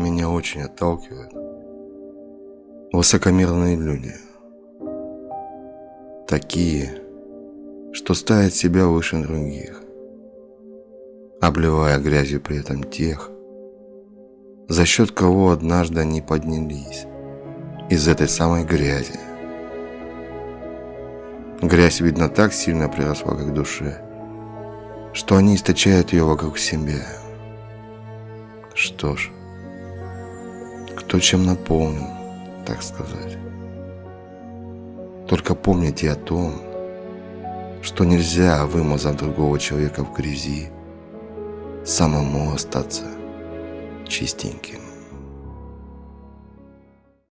меня очень отталкивают высокомерные люди. Такие, что ставят себя выше других, обливая грязью при этом тех, за счет кого однажды они поднялись из этой самой грязи. Грязь, видно, так сильно приросла к душе, что они источают ее вокруг себя. Что ж, кто чем наполнен, так сказать. Только помните о том, что нельзя, вымазав другого человека в грязи, самому остаться чистеньким.